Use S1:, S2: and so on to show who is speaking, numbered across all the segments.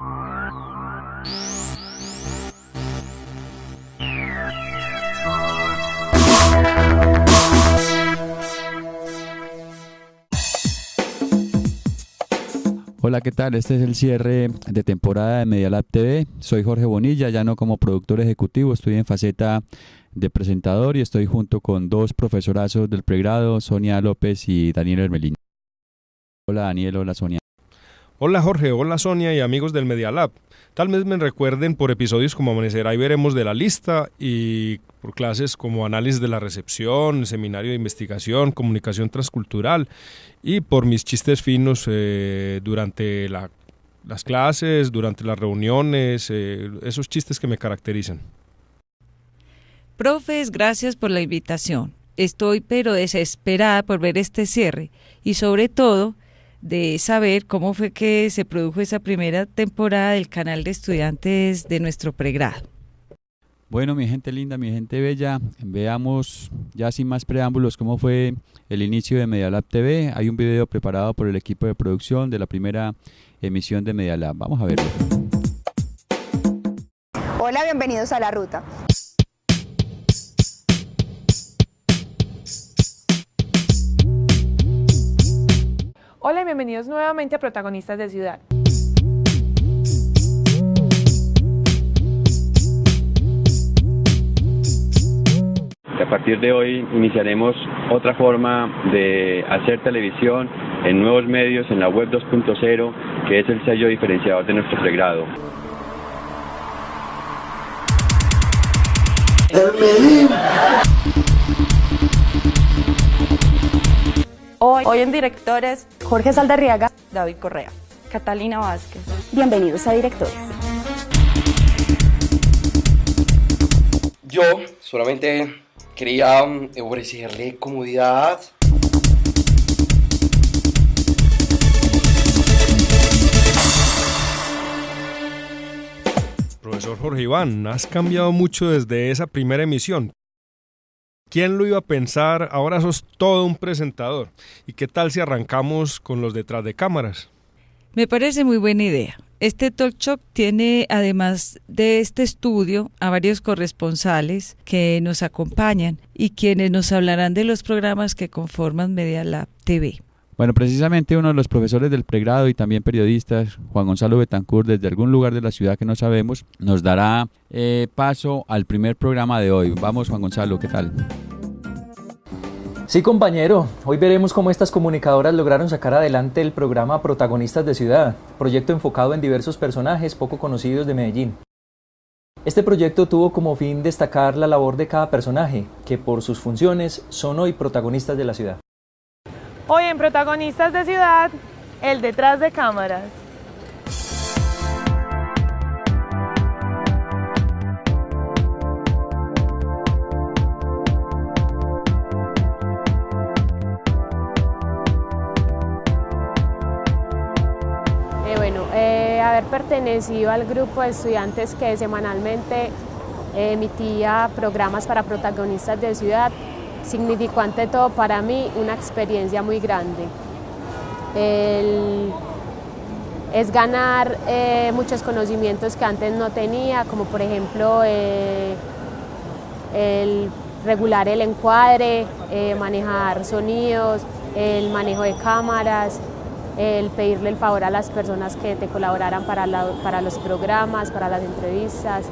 S1: Hola, ¿qué tal? Este es el cierre de temporada de Medialab TV. Soy Jorge Bonilla, ya no como productor ejecutivo, estoy en faceta de presentador y estoy junto con dos profesorazos del pregrado, Sonia López y Daniel Hermelín. Hola Daniel, hola Sonia.
S2: Hola Jorge, hola Sonia y amigos del Media Lab. Tal vez me recuerden por episodios como Amanecerá y veremos de la lista y por clases como análisis de la recepción, seminario de investigación, comunicación transcultural y por mis chistes finos eh, durante las clases, durante las reuniones, eh, esos chistes que me caracterizan.
S3: Profes, gracias por la invitación. Estoy pero desesperada por ver este cierre y sobre todo de saber cómo fue que se produjo esa primera temporada del canal de estudiantes de nuestro pregrado.
S1: Bueno, mi gente linda, mi gente bella, veamos ya sin más preámbulos cómo fue el inicio de Medialab TV. Hay un video preparado por el equipo de producción de la primera emisión de Medialab. Vamos a verlo.
S4: Hola, bienvenidos a La Ruta.
S5: Hola y bienvenidos nuevamente a Protagonistas de Ciudad.
S6: A partir de hoy iniciaremos otra forma de hacer televisión en nuevos medios en la web 2.0, que es el sello diferenciador de nuestro pregrado.
S5: Hoy, hoy en directores,
S4: Jorge Saldarriaga,
S5: David Correa, Catalina Vázquez.
S4: bienvenidos a Directores.
S7: Yo solamente quería mm, ofrecerle comodidad.
S2: Profesor Jorge Iván, has cambiado mucho desde esa primera emisión. ¿Quién lo iba a pensar? Ahora sos todo un presentador. ¿Y qué tal si arrancamos con los detrás de cámaras?
S3: Me parece muy buena idea. Este talk show tiene, además de este estudio, a varios corresponsales que nos acompañan y quienes nos hablarán de los programas que conforman Media Lab TV.
S1: Bueno, precisamente uno de los profesores del pregrado y también periodistas, Juan Gonzalo Betancourt, desde algún lugar de la ciudad que no sabemos, nos dará eh, paso al primer programa de hoy. Vamos, Juan Gonzalo, ¿qué tal?
S8: Sí, compañero, hoy veremos cómo estas comunicadoras lograron sacar adelante el programa Protagonistas de Ciudad, proyecto enfocado en diversos personajes poco conocidos de Medellín. Este proyecto tuvo como fin destacar la labor de cada personaje, que por sus funciones son hoy protagonistas de la ciudad.
S5: Hoy en Protagonistas de Ciudad, el detrás de cámaras.
S9: Eh, bueno, eh, haber pertenecido al grupo de estudiantes que semanalmente eh, emitía programas para protagonistas de ciudad significó ante todo para mí una experiencia muy grande. Es ganar eh, muchos conocimientos que antes no tenía, como por ejemplo eh, el regular el encuadre, eh, manejar sonidos, el manejo de cámaras, el pedirle el favor a las personas que te colaboraran para, la- para los programas, para las entrevistas.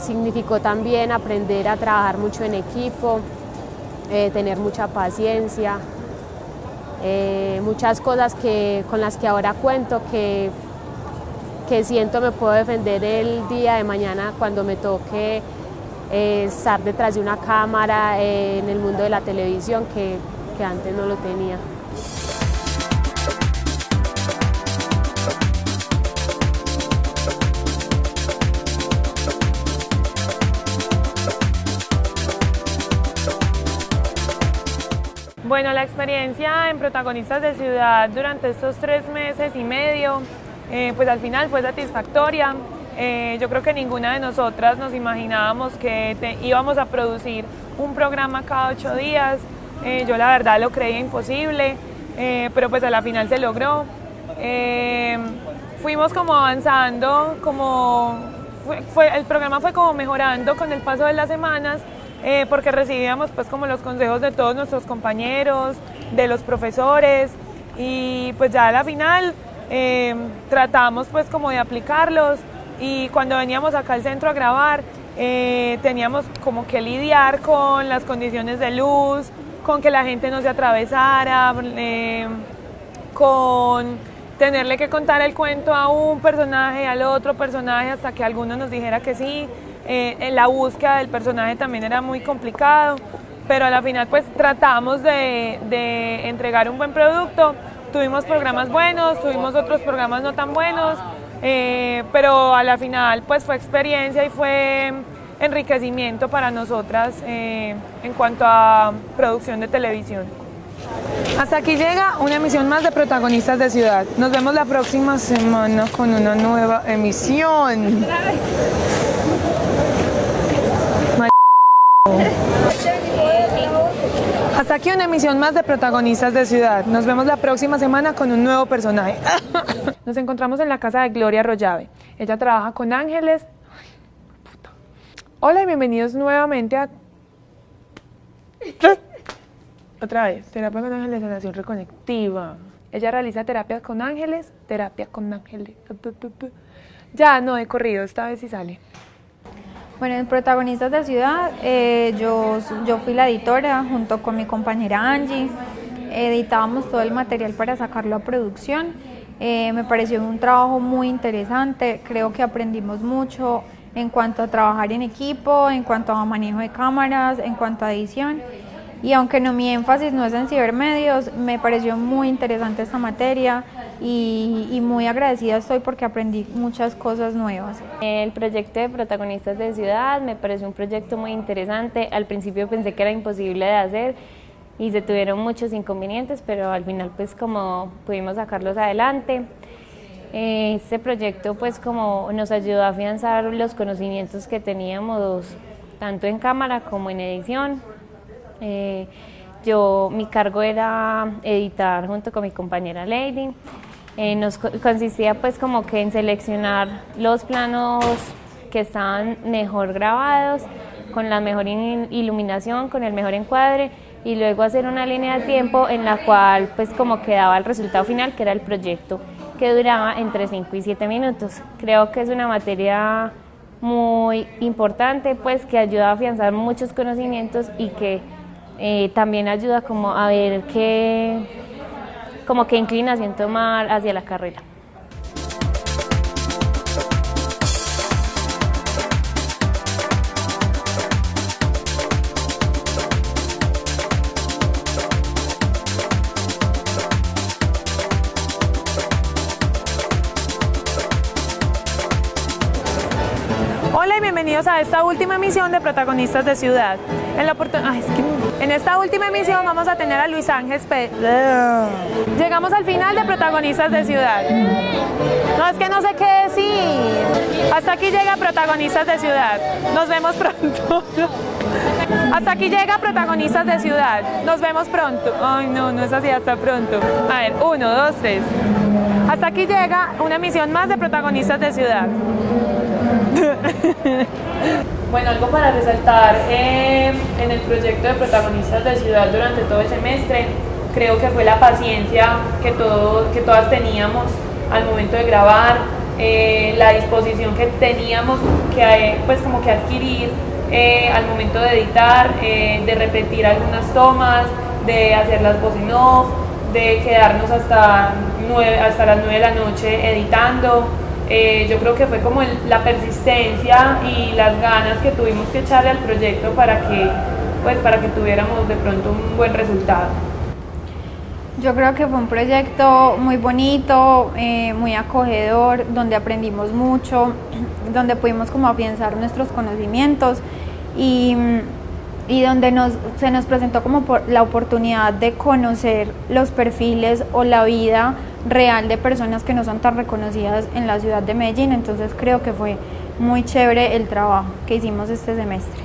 S9: Significó también aprender a trabajar mucho en equipo, eh, tener mucha paciencia, eh, muchas cosas que, con las que ahora cuento que, que siento me puedo defender el día de mañana cuando me toque eh, estar detrás de una cámara en el mundo de la televisión que, que antes no lo tenía.
S5: Bueno, la experiencia en Protagonistas de Ciudad durante estos tres meses y medio, eh, pues al final fue satisfactoria. Eh, yo creo que ninguna de nosotras nos imaginábamos que íbamos a producir un programa cada ocho días. Eh, yo la verdad lo creía imposible, eh, pero pues a la final se logró. Fuimos como avanzando, como fue, el programa fue como mejorando con el paso de las semanas, eh, porque recibíamos pues como los consejos de todos nuestros compañeros, de los profesores, y pues ya a la final eh, tratamos pues como de aplicarlos y cuando veníamos acá al centro a grabar eh, teníamos como que lidiar con las condiciones de luz, con que la gente no se atravesara, eh, con tenerle que contar el cuento a un personaje, al otro personaje, hasta que alguno nos dijera que sí. En la búsqueda del personaje también era muy complicado pero a la final pues tratamos de, entregar un buen producto. Tuvimos programas buenos, tuvimos otros programas no tan buenos, eh, pero a la final pues fue experiencia y fue enriquecimiento para nosotras eh, en cuanto a producción de televisión. Hasta aquí llega una emisión más de Protagonistas de Ciudad. Nos vemos la próxima semana con una nueva emisión. Hasta aquí una emisión más de Protagonistas de Ciudad. Nos vemos la próxima semana con un nuevo personaje. Nos encontramos en la casa de Gloria Rollave. Ella trabaja con ángeles. Hola y bienvenidos nuevamente a... Otra vez, terapia con ángeles, sanación reconectiva. Ella realiza terapias con ángeles, terapia con ángeles. Ya, no he corrido, esta vez sí sale.
S10: Bueno, en Protagonistas de Ciudad, eh, yo, yo fui la editora junto con mi compañera Angie. Editábamos todo el material para sacarlo a producción. Eh, me pareció un trabajo muy interesante, creo que aprendimos mucho en cuanto a trabajar en equipo, en cuanto a manejo de cámaras, en cuanto a edición. Y aunque no mi énfasis no es en cibermedios, me pareció muy interesante esta materia y, muy agradecida estoy porque aprendí muchas cosas nuevas.
S9: El proyecto de protagonistas de ciudad me pareció un proyecto muy interesante. Al principio pensé que era imposible de hacer y se tuvieron muchos inconvenientes, pero al final pues como pudimos sacarlos adelante. Este proyecto pues como nos ayudó a afianzar los conocimientos que teníamos tanto en cámara como en edición. Eh, yo, mi cargo era editar junto con mi compañera Lady. Eh, nos consistía pues como que en seleccionar los planos que estaban mejor grabados, con la mejor iluminación, con el mejor encuadre y luego hacer una línea de tiempo en la cual pues como quedaba el resultado final que era el proyecto que duraba entre 5 y 7 minutos. Creo que es una materia muy importante pues que ayuda a afianzar muchos conocimientos y que eh, también ayuda como a ver qué, como qué inclinación tomar hacia la carrera.
S5: Hola y bienvenidos a esta última emisión de Protagonistas de Ciudad. En, esta última emisión vamos a tener a Luis Ángel Pe Llegamos al final de Protagonistas de Ciudad. No, es que no sé qué decir. Hasta aquí llega Protagonistas de Ciudad. Nos vemos pronto. Hasta aquí llega Protagonistas de Ciudad. Nos vemos pronto. Ay, no, no es así, hasta pronto. A ver, uno, dos, tres. Hasta aquí llega una emisión más de Protagonistas de Ciudad. Bueno, algo para resaltar eh, en el proyecto de protagonistas de ciudad durante todo el semestre, creo que fue la paciencia que, todo, que todas teníamos al momento de grabar, eh, la disposición que teníamos que, eh, pues como que adquirir al momento de editar, de repetir algunas tomas, de hacer las voces en off, de quedarnos hasta, hasta las 9 de la noche editando. Eh, yo creo que fue como la persistencia y las ganas que tuvimos que echarle al proyecto para que, pues, para que tuviéramos de pronto un buen resultado.
S10: Yo creo que fue un proyecto muy bonito, eh, muy acogedor, donde aprendimos mucho, donde pudimos como afianzar nuestros conocimientos y, y donde nos, se nos presentó como la oportunidad de conocer los perfiles o la vida real de personas que no son tan reconocidas en la ciudad de Medellín, entonces creo que fue muy chévere el trabajo que hicimos este semestre.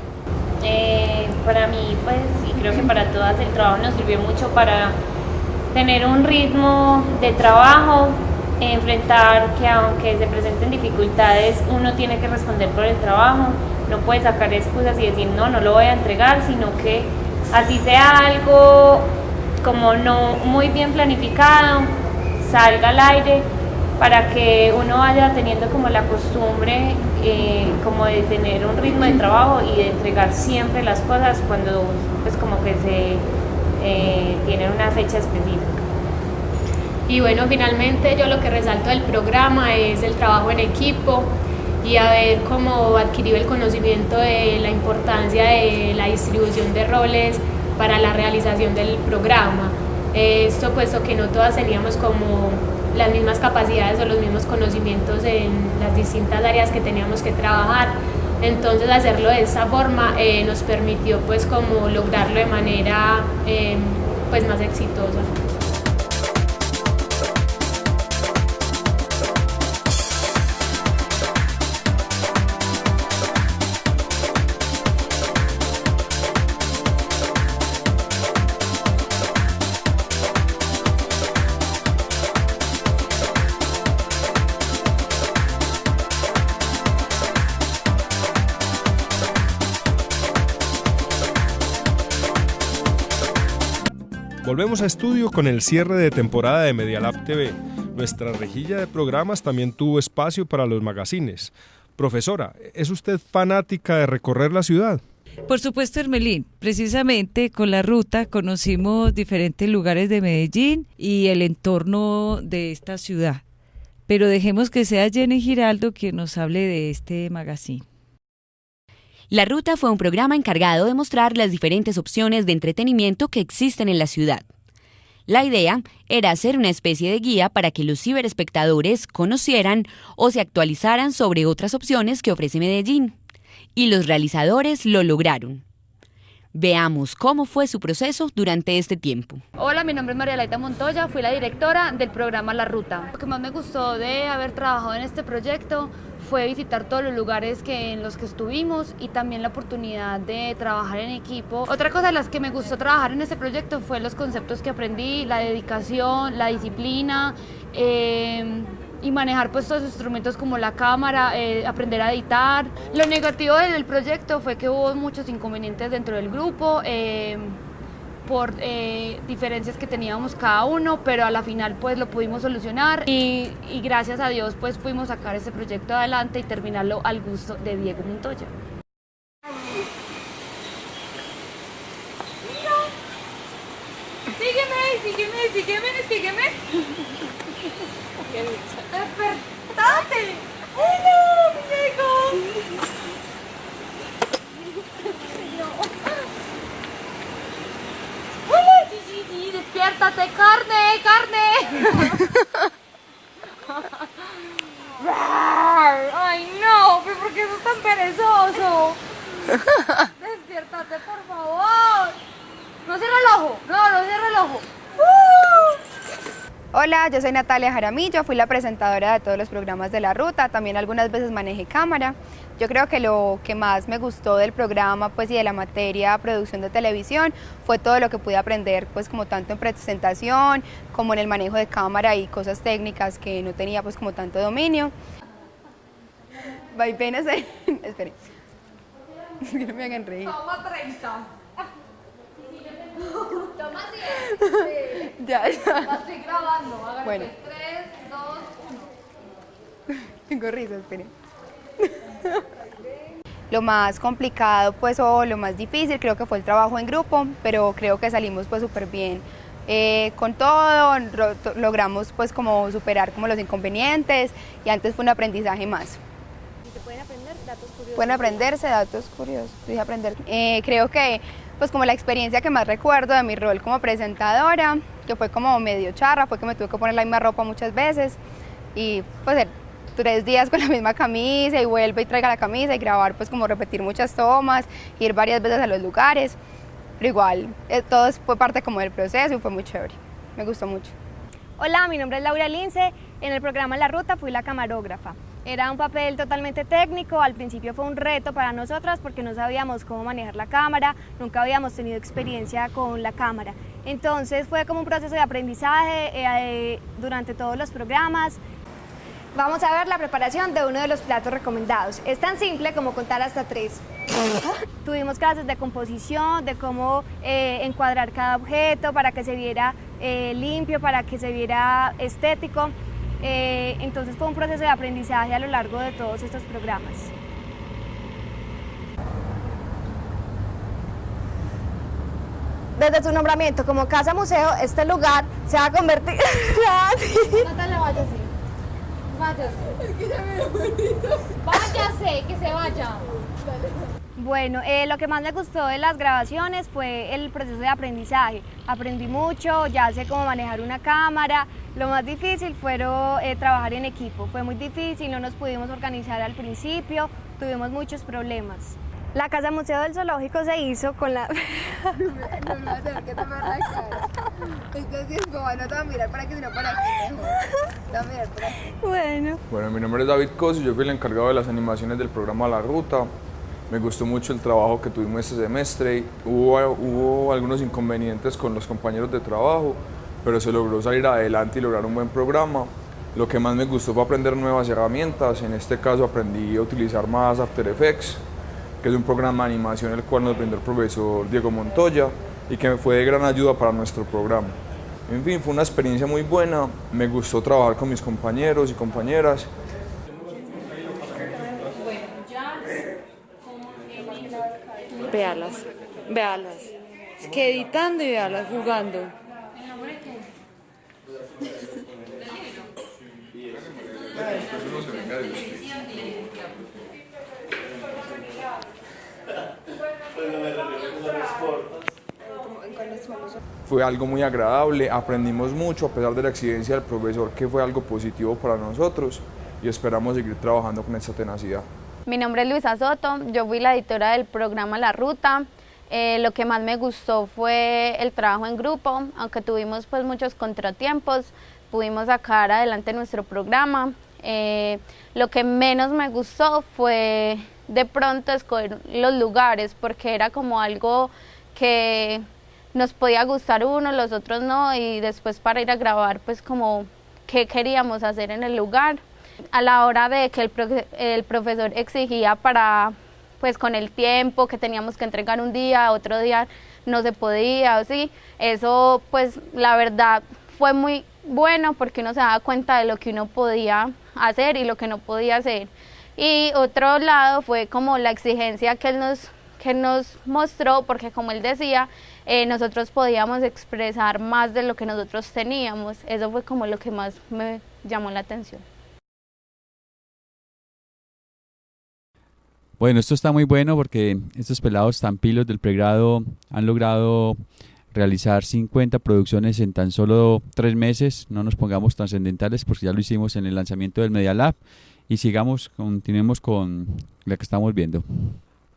S9: Eh, para mí, pues, y creo que para todas, el trabajo nos sirvió mucho para tener un ritmo de trabajo enfrentar que aunque se presenten dificultades, uno tiene que responder por el trabajo, no puede sacar excusas y decir no, no lo voy a entregar, sino que así sea algo como no muy bien planificado, salga al aire para que uno vaya teniendo como la costumbre eh, como de tener un ritmo de trabajo y de entregar siempre las cosas cuando pues como que se eh, tiene una fecha específica.
S11: Y bueno, finalmente yo lo que resalto del programa es el trabajo en equipo y haber como adquirido el conocimiento de la importancia de la distribución de roles para la realización del programa. Esto puesto que no todas teníamos como las mismas capacidades o los mismos conocimientos en las distintas áreas que teníamos que trabajar. Entonces hacerlo de esa forma eh, nos permitió pues como lograrlo de manera eh, pues más exitosa.
S2: Volvemos a estudio con el cierre de temporada de Medialab TV. Nuestra rejilla de programas también tuvo espacio para los magazines. Profesora, ¿es usted fanática de recorrer la ciudad?
S3: Por supuesto, Hermelín. Precisamente con la ruta conocimos diferentes lugares de Medellín y el entorno de esta ciudad. Pero dejemos que sea Jenny Giraldo quien nos hable de este magazine.
S12: La Ruta fue un programa encargado de mostrar las diferentes opciones de entretenimiento que existen en la ciudad. La idea era hacer una especie de guía para que los ciberespectadores conocieran o se actualizaran sobre otras opciones que ofrece Medellín. Y los realizadores lo lograron. Veamos cómo fue su proceso durante este tiempo.
S13: Hola, mi nombre es María Laita Montoya, fui la directora del programa La Ruta. Lo que más me gustó de haber trabajado en este proyecto fue visitar todos los lugares que, en los que estuvimos y también la oportunidad de trabajar en equipo. Otra cosa de las que me gustó trabajar en este proyecto fue los conceptos que aprendí, la dedicación, la disciplina. Eh, y manejar pues todos los instrumentos como la cámara, eh, aprender a editar. Lo negativo del proyecto fue que hubo muchos inconvenientes dentro del grupo. Eh, por eh, diferencias que teníamos cada uno, pero a la final pues lo pudimos solucionar y, y, gracias a Dios pues pudimos sacar este proyecto adelante y terminarlo al gusto de Diego Montoya.
S14: Sígueme, sígueme, sígueme, sígueme. ¡Despertate! ¡Hola, Diego! ¡Hola, sí! ¡Despiértate! ¡Carne, carne! ¡Ay, no! ¿Pero por qué sos tan perezoso? ¡Despiértate, por favor! ¡No cierra el ojo! ¡No, no cierra el ojo!
S4: Hola, yo soy Natalia Jaramillo, fui la presentadora de todos los programas de la ruta, también algunas veces manejé cámara. Yo creo que lo que más me gustó del programa pues, y de la materia producción de televisión fue todo lo que pude aprender, pues como tanto en presentación como en el manejo de cámara y cosas técnicas que no tenía pues como tanto dominio. Vaivenes, esperen, no me hagan reír.
S14: Toma 30. Toma
S4: 100. ya, ya.
S14: Estoy grabando.
S4: Bueno.
S14: 3, 2, 1.
S4: Tengo risa, esperen. Lo más complicado pues o lo más difícil creo que fue el trabajo en grupo, pero creo que salimos pues súper bien eh, con todo, logramos pues como superar como los inconvenientes y antes fue un aprendizaje más.
S13: ¿Se pueden aprender datos curiosos?
S4: Pueden aprenderse datos curiosos, dije aprender. Eh, creo que pues como la experiencia que más recuerdo de mi rol como presentadora, que fue como medio charra, fue que me tuve que poner la misma ropa muchas veces y pues tres días con la misma camisa y vuelve y traiga la camisa y grabar pues como repetir muchas tomas, ir varias veces a los lugares, pero igual eh, todo fue parte como del proceso y fue muy chévere, me gustó mucho.
S15: Hola, mi nombre es Laura Lince, en el programa La Ruta fui la camarógrafa. Era un papel totalmente técnico, al principio fue un reto para nosotras porque no sabíamos cómo manejar la cámara, nunca habíamos tenido experiencia con la cámara. Entonces fue como un proceso de aprendizaje eh, durante todos los programas. Vamos a ver la preparación de uno de los platos recomendados. Es tan simple como contar hasta tres. Tuvimos clases de composición, de cómo eh, encuadrar cada objeto para que se viera eh, limpio, para que se viera estético. Entonces fue un proceso de aprendizaje a lo largo de todos estos programas. Desde su nombramiento como casa museo, este lugar se va a convertir...
S16: Natalia, váyase. Váyase. Váyase, que se vaya.
S15: Bueno, eh, lo que más me gustó de las grabaciones fue el proceso de aprendizaje. Aprendí mucho, ya sé cómo manejar una cámara. Lo más difícil fue eh, trabajar en equipo. Fue muy difícil, no nos pudimos organizar al principio, tuvimos muchos problemas. La Casa Museo del Zoológico se hizo con la... no, no, no, que te me Entonces, bueno, te voy a mirar para no para aquí mejor. Te voy a mirar por aquí. Bueno.
S17: Bueno, mi nombre es David Cos y yo fui el encargado de las animaciones del programa La Ruta. Me gustó mucho el trabajo que tuvimos este semestre. Hubo, hubo algunos inconvenientes con los compañeros de trabajo, pero se logró salir adelante y lograr un buen programa. Lo que más me gustó fue aprender nuevas herramientas. En este caso aprendí a utilizar más After Effects que es un programa de animación el cual nos brindó el profesor Diego Montoya y que fue de gran ayuda para nuestro programa. En fin, fue una experiencia muy buena, me gustó trabajar con mis compañeros y compañeras.
S13: Véalas, véalas. Es que editando y véalas jugando.
S17: Fue algo muy agradable, aprendimos mucho a pesar de la exigencia del profesor, que fue algo positivo para nosotros y esperamos seguir trabajando con esta tenacidad.
S4: Mi nombre es Luisa Soto, yo fui la editora del programa La Ruta. Eh, lo que más me gustó fue el trabajo en grupo, aunque tuvimos pues muchos contratiempos, pudimos sacar adelante nuestro programa. Eh, lo que menos me gustó fue de pronto escoger los lugares, porque era como algo que nos podía gustar uno, los otros no, y después para ir a grabar, pues como qué queríamos hacer en el lugar. A la hora de que el, el profesor exigía para, pues con el tiempo, que teníamos que entregar un día, otro día no se podía, así, eso pues la verdad fue muy bueno porque uno se daba cuenta de lo que uno podía hacer y lo que no podía hacer. Y otro lado fue como la exigencia que él nos, que nos mostró, porque como él decía, eh, nosotros podíamos expresar más de lo que nosotros teníamos. Eso fue como lo que más me llamó la atención.
S1: Bueno, esto está muy bueno porque estos pelados tan pilos del pregrado han logrado realizar 50 producciones en tan solo tres meses. No nos pongamos trascendentales porque ya lo hicimos en el lanzamiento del Media Lab y sigamos, continuemos con la que estamos viendo.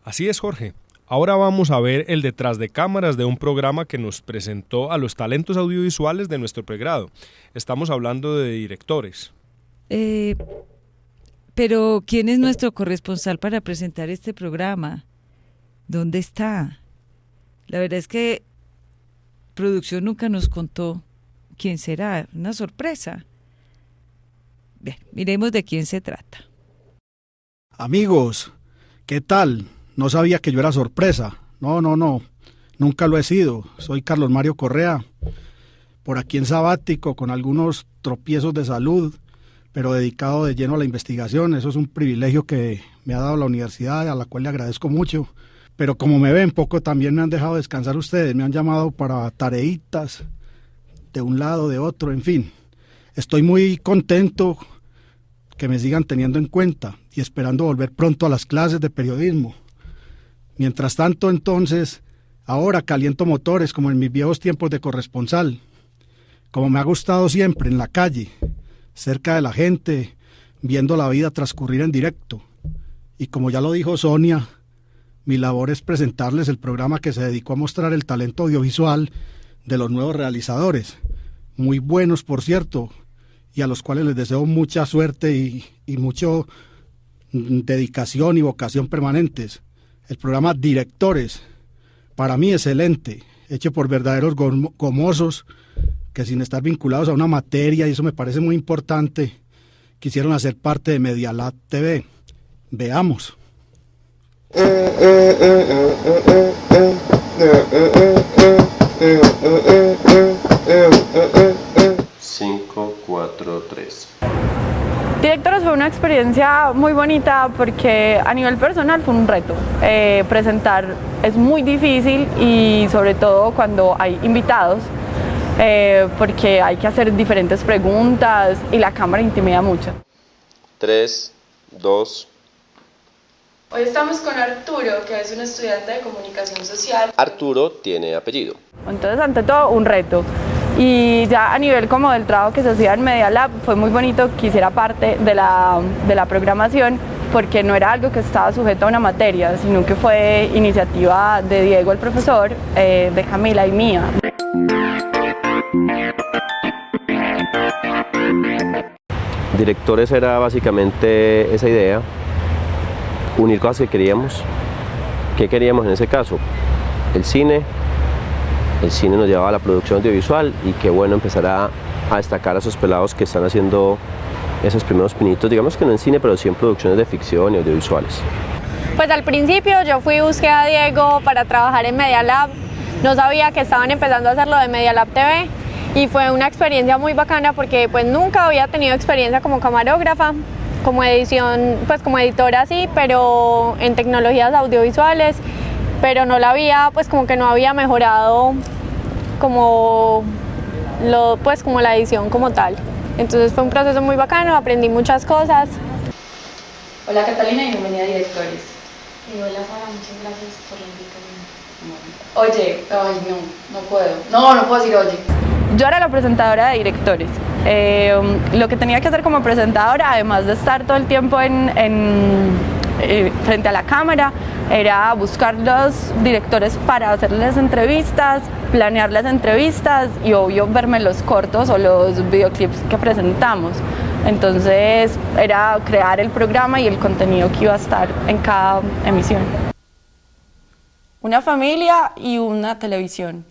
S2: Así es, Jorge. Ahora vamos a ver el detrás de cámaras de un programa que nos presentó a los talentos audiovisuales de nuestro pregrado. Estamos hablando de directores.
S3: Eh, pero, ¿quién es nuestro corresponsal para presentar este programa? ¿Dónde está? La verdad es que producción nunca nos contó quién será. Una sorpresa. Bien, miremos de quién se trata.
S18: Amigos, ¿qué tal? No sabía que yo era sorpresa. No, no, no. Nunca lo he sido. Soy Carlos Mario Correa. Por aquí en sabático, con algunos tropiezos de salud, pero dedicado de lleno a la investigación. Eso es un privilegio que me ha dado la universidad, a la cual le agradezco mucho. Pero como me ven poco, también me han dejado descansar ustedes. Me han llamado para tareitas de un lado, de otro, en fin. Estoy muy contento que me sigan teniendo en cuenta y esperando volver pronto a las clases de periodismo. Mientras tanto, entonces, ahora caliento motores como en mis viejos tiempos de corresponsal, como me ha gustado siempre en la calle, cerca de la gente, viendo la vida transcurrir en directo. Y como ya lo dijo Sonia, mi labor es presentarles el programa que se dedicó a mostrar el talento audiovisual de los nuevos realizadores, muy buenos por cierto, y a los cuales les deseo mucha suerte y, y mucho mm, dedicación y vocación permanentes. El programa Directores, para mí excelente, hecho por verdaderos gomosos que sin estar vinculados a una materia, y eso me parece muy importante, quisieron hacer parte de Medialab TV. Veamos.
S19: 5, 4, 3.
S20: Directores fue una experiencia muy bonita porque a nivel personal fue un reto. Eh, presentar es muy difícil y sobre todo cuando hay invitados eh, porque hay que hacer diferentes preguntas y la cámara intimida mucho.
S19: 3, 2,
S21: Hoy estamos con Arturo, que es un estudiante de comunicación social.
S19: Arturo tiene apellido.
S20: Entonces, ante todo, un reto. Y ya a nivel como del trabajo que se hacía en Media Lab, fue muy bonito que hiciera parte de la, de la programación porque no era algo que estaba sujeto a una materia, sino que fue iniciativa de Diego, el profesor, eh, de Camila y mía.
S19: Directores era básicamente esa idea, unir cosas que queríamos. ¿Qué queríamos en ese caso? El cine, el cine nos llevaba a la producción audiovisual y qué bueno empezar a, destacar a esos pelados que están haciendo esos primeros pinitos, digamos que no en cine, pero sí en producciones de ficción y audiovisuales.
S22: Pues al principio yo fui busqué a Diego para trabajar en Media Lab, no sabía que estaban empezando a hacer lo de Media Lab TV y fue una experiencia muy bacana porque pues nunca había tenido experiencia como camarógrafa, como edición, pues como editora sí, pero en tecnologías audiovisuales, pero no la había, pues como que no había mejorado como lo, pues como la edición como tal. Entonces fue un proceso muy bacano, aprendí muchas cosas.
S21: Hola Catalina y bienvenida a Directores.
S23: Y hola Sara, muchas gracias por la invitación.
S21: Oye, ay no, no puedo. No, no puedo decir oye.
S20: Yo era la presentadora de directores. Eh, lo que tenía que hacer como presentadora, además de estar todo el tiempo en, eh, frente a la cámara, era buscar los directores para hacerles entrevistas, planear las entrevistas y obvio verme los cortos o los videoclips que presentamos. Entonces era crear el programa y el contenido que iba a estar en cada emisión. Una familia y una televisión.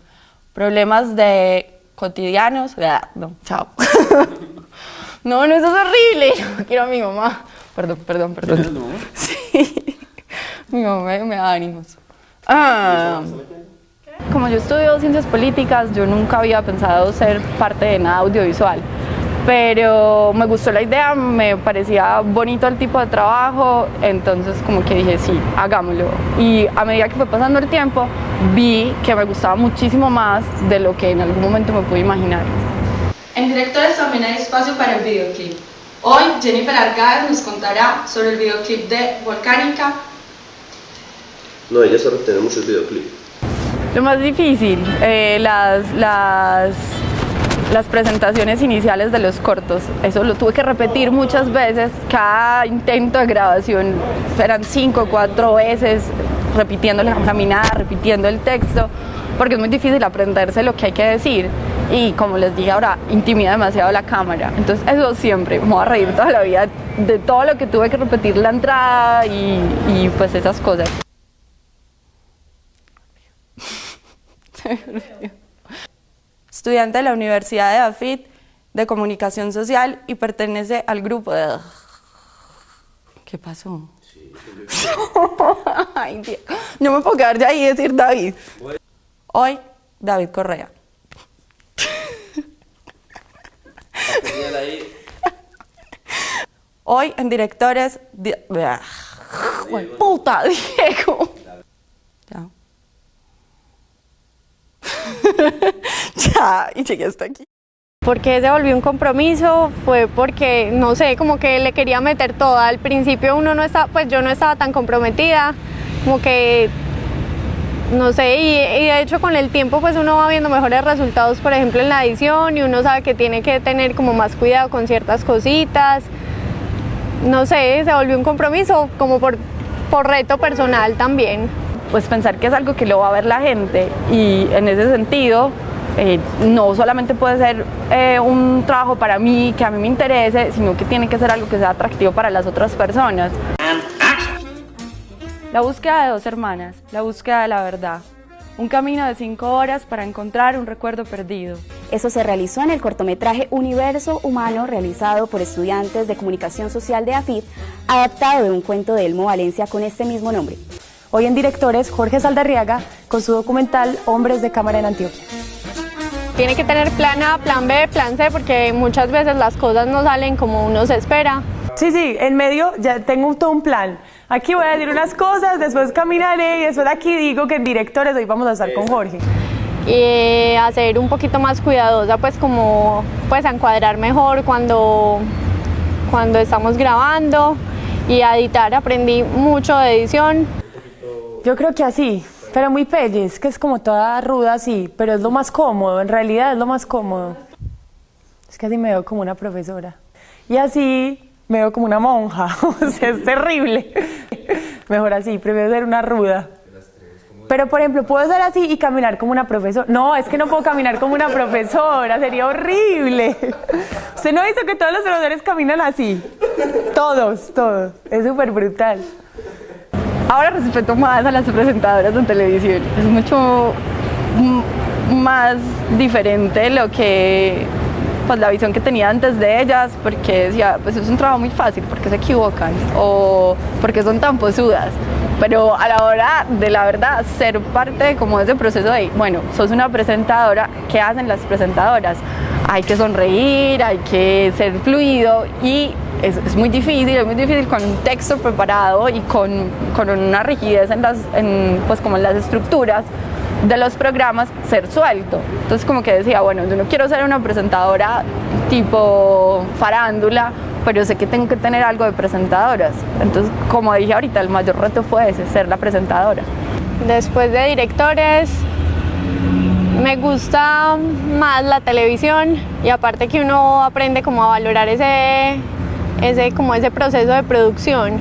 S20: Problemas de cotidianos. No, chao. no, no, eso es horrible. No quiero a mi mamá. Perdón, perdón, perdón. Sí. Mi mamá me da ánimos. Ah. Como yo estudio ciencias políticas, yo nunca había pensado ser parte de nada audiovisual. Pero me gustó la idea, me parecía bonito el tipo de trabajo, entonces como que dije, sí, hagámoslo. Y a medida que fue pasando el tiempo, vi que me gustaba muchísimo más de lo que en algún momento me pude imaginar.
S21: En Directores también hay espacio para el videoclip. Hoy Jennifer Argaez nos contará sobre el videoclip de Volcánica.
S19: No, ella sabe tener muchos videoclips.
S20: Lo más difícil, eh, las, las, las presentaciones iniciales de los cortos. Eso lo tuve que repetir muchas veces. Cada intento de grabación eran cinco o cuatro veces, repitiendo la caminada, repitiendo el texto, porque es muy difícil aprenderse lo que hay que decir. Y como les dije ahora, intimida demasiado la cámara. Entonces eso siempre, me voy a reír toda la vida de todo lo que tuve que repetir la entrada y, y pues esas cosas. Estudiante de la Universidad de Afit de Comunicación Social y pertenece al grupo de... ¿Qué pasó? Ay, Dios. No me puedo quedar de ahí y decir David. Hoy, David Correa. Hoy en directores... Di- ¡Puta, Diego! Ya. ya, y llegué hasta aquí.
S22: ¿Por qué se volvió un compromiso? Fue porque, no sé, como que le quería meter todo. Al principio uno no estaba, pues yo no estaba tan comprometida, como que, no sé, y, y de hecho con el tiempo pues uno va viendo mejores resultados, por ejemplo en la edición, y uno sabe que tiene que tener como más cuidado con ciertas cositas. No sé, se volvió un compromiso como por, por reto personal también.
S20: Pues pensar que es algo que lo va a ver la gente y en ese sentido eh, no solamente puede ser eh, un trabajo para mí, que a mí me interese, sino que tiene que ser algo que sea atractivo para las otras personas. La búsqueda de dos hermanas, la búsqueda de la verdad. un camino de cinco horas para encontrar un recuerdo perdido.
S24: Eso se realizó en el cortometraje Universo Humano realizado por estudiantes de comunicación social de AFID, adaptado de un cuento de Elmo Valencia con este mismo nombre.
S20: Hoy en directores Jorge Saldarriaga con su documental Hombres de Cámara en Antioquia.
S22: Tiene que tener plan A, plan B, plan C, porque muchas veces las cosas no salen como uno se espera.
S20: Sí, sí, en medio ya tengo todo un plan. Aquí voy a decir unas cosas, después caminaré y después aquí digo que en directores hoy vamos a estar con Jorge.
S22: Y hacer un poquito más cuidadosa, pues como pues a encuadrar mejor cuando, cuando estamos grabando y a editar aprendí mucho de edición.
S20: Yo creo que así, pero muy pelles, que es como toda ruda así, pero es lo más cómodo, en realidad es lo más cómodo. Es que así me veo como una profesora. Y así me veo como una monja, o sea, es terrible. Mejor así, prefiero ser una ruda. Pero, por ejemplo, puedo ser así y caminar como una profesora. No, es que no puedo caminar como una profesora, sería horrible. Usted no dice que todos los profesores caminan así. Todos, todos. Es súper brutal. Ahora respeto más a las presentadoras de televisión. Es mucho más diferente lo que pues la visión que tenía antes de ellas, porque decía, pues es un trabajo muy fácil, porque se equivocan o porque son tan posudas. Pero a la hora de la verdad, ser parte como de ese proceso de, bueno, sos una presentadora, ¿qué hacen las presentadoras? Hay que sonreír, hay que ser fluido y es, es muy difícil, es muy difícil con un texto preparado y con, con una rigidez en las, en, pues como en las estructuras de los programas ser suelto. Entonces como que decía, bueno, yo no quiero ser una presentadora tipo farándula, pero sé que tengo que tener algo de presentadoras. Entonces, como dije ahorita, el mayor reto fue ese, ser la presentadora.
S22: Después de directores, me gusta más la televisión y aparte que uno aprende como a valorar ese, ese, como ese proceso de producción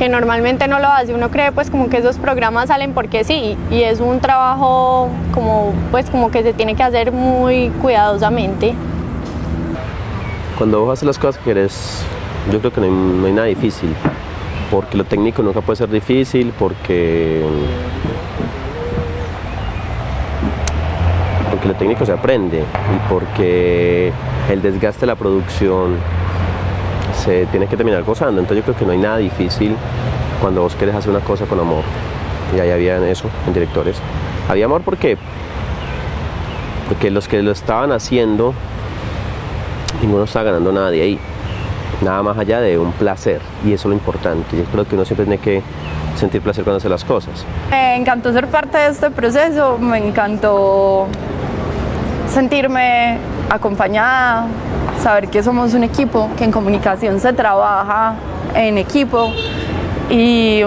S22: que normalmente no lo hace. Uno cree pues como que esos programas salen porque sí y es un trabajo como pues como que se tiene que hacer muy cuidadosamente.
S19: Cuando vos haces las cosas que querés, yo creo que no hay, no hay nada difícil, porque lo técnico nunca puede ser difícil, porque porque lo técnico se aprende y porque el desgaste de la producción se tiene que terminar gozando. Entonces yo creo que no hay nada difícil cuando vos querés hacer una cosa con amor. Y ahí había eso en directores. Había amor porque porque los que lo estaban haciendo ninguno estaba ganando nada de ahí. Nada más allá de un placer. Y eso es lo importante. Yo creo que uno siempre tiene que sentir placer cuando hace las cosas.
S20: Me encantó ser parte de este proceso, me encantó sentirme acompañada, saber que somos un equipo, que en comunicación se trabaja en equipo y,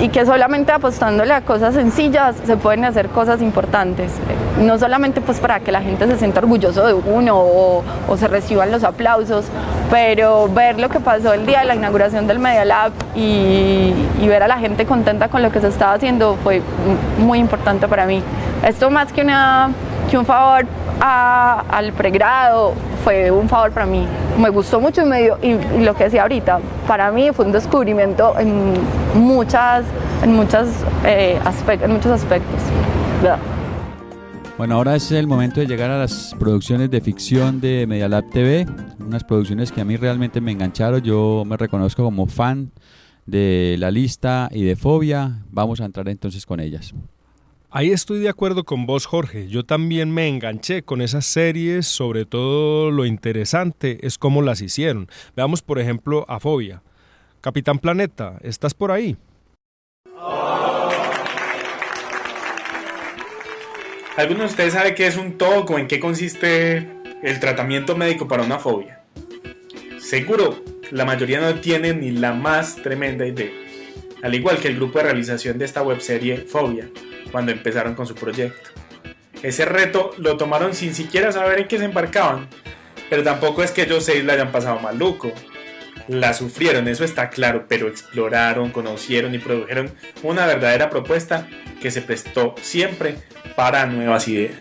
S20: y, que solamente apostándole a cosas sencillas se pueden hacer cosas importantes. No solamente pues para que la gente se sienta orgulloso de uno o, o se reciban los aplausos, pero ver lo que pasó el día de la inauguración del Media Lab y, y ver a la gente contenta con lo que se estaba haciendo fue muy importante para mí. Esto más que, una, que un favor a, al pregrado fue un favor para mí. Me gustó mucho y, me dio, y, lo que decía ahorita, para mí fue un descubrimiento en, muchas, en, muchas, eh, en muchos aspectos.
S1: Bueno, ahora es el momento de llegar a las producciones de ficción de Medialab TV, unas producciones que a mí realmente me engancharon, yo me reconozco como fan de La Lista y de Fobia, vamos a entrar entonces con ellas.
S2: Ahí estoy de acuerdo con vos, Jorge. Yo también me enganché con esas series, sobre todo lo interesante es cómo las hicieron. Veamos, por ejemplo, a Fobia. Capitán Planeta, ¿estás por ahí?
S25: ¿Alguno de ustedes sabe qué es un TOC o en qué consiste el tratamiento médico para una fobia? Seguro, la mayoría no tiene ni la más tremenda idea. Al igual que el grupo de realización de esta webserie Fobia, cuando empezaron con su proyecto. Ese reto lo tomaron sin siquiera saber en qué se embarcaban, pero tampoco es que ellos seis la hayan pasado maluco. La sufrieron, eso está claro, pero exploraron, conocieron y produjeron una verdadera propuesta que se prestó siempre para nuevas ideas.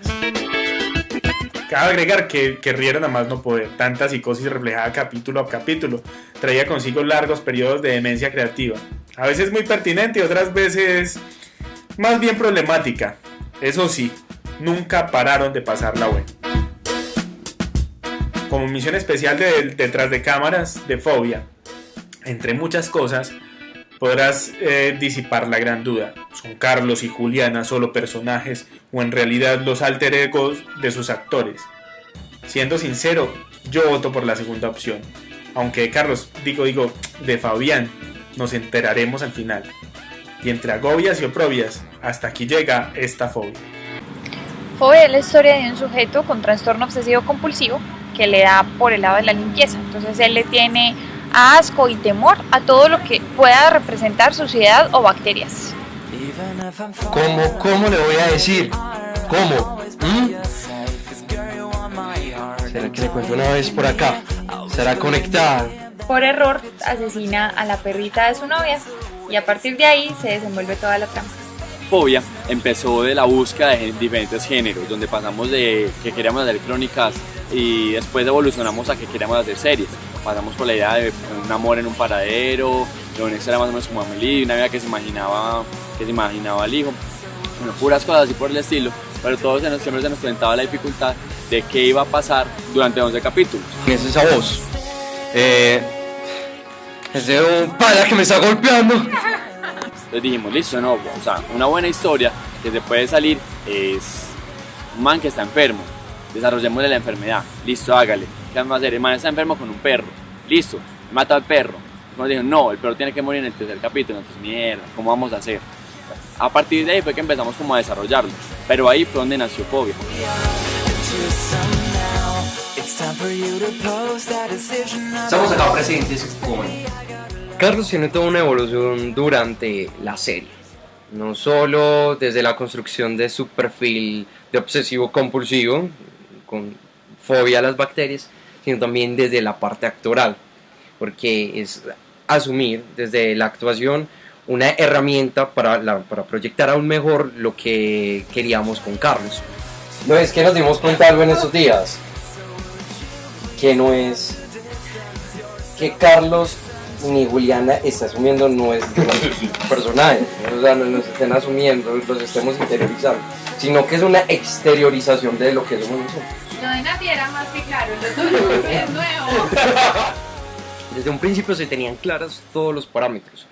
S25: Cabe agregar que, que rieron a más no poder, tanta psicosis reflejada capítulo a capítulo, traía consigo largos periodos de demencia creativa, a veces muy pertinente y otras veces más bien problemática. Eso sí, nunca pararon de pasar la web. Como misión especial de detrás de cámaras de Fobia, entre muchas cosas, podrás eh, disipar la gran duda. ¿Son Carlos y Juliana solo personajes o en realidad los alter egos de sus actores? Siendo sincero, yo voto por la segunda opción. Aunque Carlos, digo, digo, de Fabián, nos enteraremos al final. Y entre agobias y oprobias, hasta aquí llega esta fobia.
S22: Fobia es la historia de un sujeto con trastorno obsesivo compulsivo que le da por el lado de la limpieza. Entonces él le tiene asco y temor a todo lo que pueda representar suciedad o bacterias.
S7: ¿Cómo, cómo le voy a decir? ¿Cómo? ¿Mm? ¿Será que le cuento una vez por acá? ¿Será conectada?
S22: Por error asesina a la perrita de su novia y a partir de ahí se desenvuelve toda la trama.
S26: Fobia empezó de la búsqueda de diferentes géneros, donde pasamos de que queríamos hacer crónicas y después evolucionamos a que queríamos hacer series. Pasamos por la idea de un amor en un paradero, donde era más o menos como Amelie, una vida que se imaginaba, que se imaginaba al hijo, bueno, puras cosas así por el estilo, pero todos se nos, siempre se nos presentaba la dificultad de qué iba a pasar durante 11 capítulos.
S7: ¿Quién es esa voz? Eh, es de un pala que me está golpeando.
S26: Entonces dijimos, listo, no, o sea, una buena historia que se puede salir es un man que está enfermo, desarrollémosle la enfermedad, listo, hágale. ¿Qué vamos a hacer? El man está enfermo con un perro, listo, mata al perro. Nos dijeron, no, el perro tiene que morir en el tercer capítulo, entonces mierda, ¿cómo vamos a hacer? A partir de ahí fue que empezamos como a desarrollarlo, pero ahí fue donde nació Fobia.
S7: Estamos acá presentes con... Carlos tiene toda una evolución durante la serie. No solo desde la construcción de su perfil de obsesivo compulsivo, con fobia a las bacterias, sino también desde la parte actoral, porque es asumir desde la actuación una herramienta para, para proyectar aún mejor lo que queríamos con Carlos. No es que nos dimos cuenta algo en estos días, que no es que Carlos ni Juliana está asumiendo nuestros personajes, o sea, no nos estén asumiendo, los estemos interiorizando, sino que es una exteriorización de lo que somos nosotros.
S22: Lo de Nati era más que claro, lo es nuevo.
S7: Desde un principio se tenían claros todos los parámetros.